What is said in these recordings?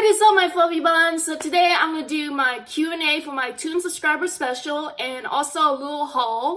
What is up my fluffy buns? So today I'm gonna do my Q&A for my Toon subscriber special and also a little haul.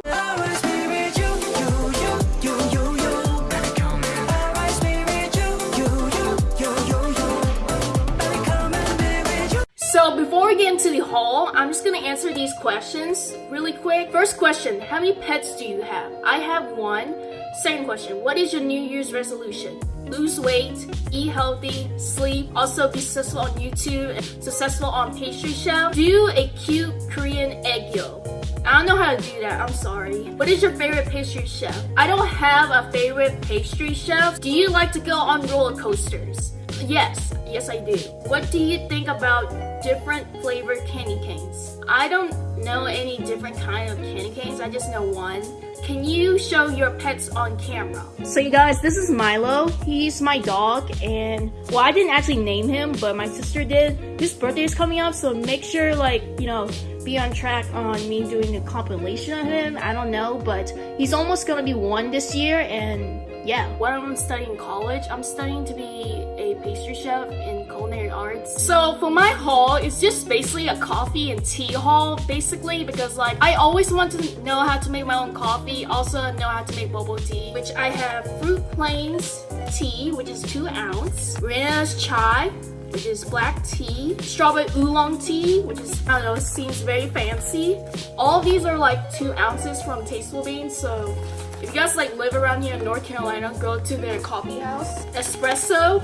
So before we get into the haul, I'm just gonna answer these questions really quick. First question, how many pets do you have? I have one. Second question, what is your New Year's resolution? Lose weight, eat healthy, sleep, also be successful on YouTube, successful on pastry chef. Do a cute Korean egg yolk. I don't know how to do that, I'm sorry. What is your favorite pastry chef? I don't have a favorite pastry chef. Do you like to go on roller coasters? Yes, yes I do. What do you think about different flavored candy canes. I don't know any different kind of candy canes, I just know one. Can you show your pets on camera? So you guys, this is Milo. He's my dog and, well I didn't actually name him, but my sister did. His birthday is coming up, so make sure like, you know, be on track on me doing a compilation of him. I don't know, but he's almost gonna be one this year and yeah, while I'm studying college, I'm studying to be a pastry chef in culinary arts. So for my haul, it's just basically a coffee and tea haul, basically, because like I always want to know how to make my own coffee, also know how to make bubble tea, which I have Fruit Plains tea, which is two ounce, Rena's chai, which is black tea, strawberry oolong tea, which is, I don't know, seems very fancy. All these are like two ounces from Tasteful Beans, so if you guys like live around here in North Carolina, go to their coffee house. Espresso,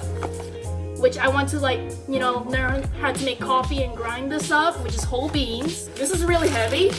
which I want to like, you know, learn how to make coffee and grind this up, which is whole beans. This is really heavy,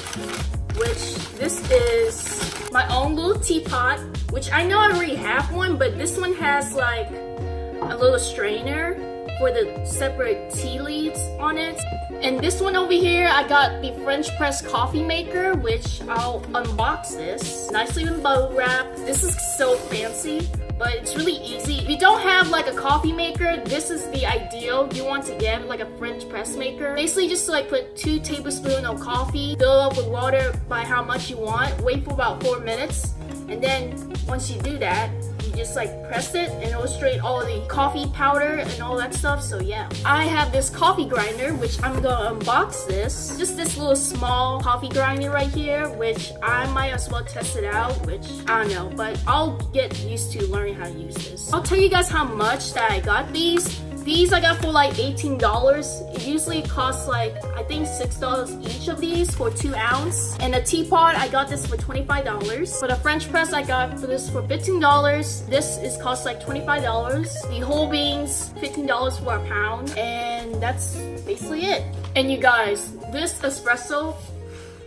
which this is my own little teapot, which I know I already have one, but this one has like a little strainer for the separate tea leaves on it. And this one over here, I got the French press coffee maker, which I'll unbox this. Nicely in bubble wrap. This is so fancy, but it's really easy. If you don't have like a coffee maker, this is the ideal. You want to get like a French press maker. Basically just like put two tablespoons of coffee, fill up with water by how much you want, wait for about four minutes, and then once you do that, you just like press it and it'll illustrate all the coffee powder and all that stuff so yeah. I have this coffee grinder which i'm gonna unbox this. Just this little small coffee grinder right here which i might as well test it out which i don't know but i'll get used to learning how to use this. I'll tell you guys how much that i got these these I got for like $18. It usually costs like, I think $6 each of these for 2 ounce. And a teapot, I got this for $25. For the French press, I got for this for $15. This is cost like $25. The whole beans, $15 for a pound. And that's basically it. And you guys, this espresso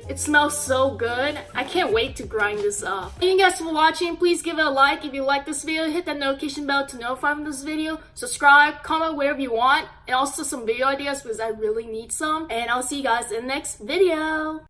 it smells so good. I can't wait to grind this up. Thank you guys for watching. Please give it a like if you like this video. Hit that notification bell to notify from this video. Subscribe, comment wherever you want. And also some video ideas because I really need some. And I'll see you guys in the next video.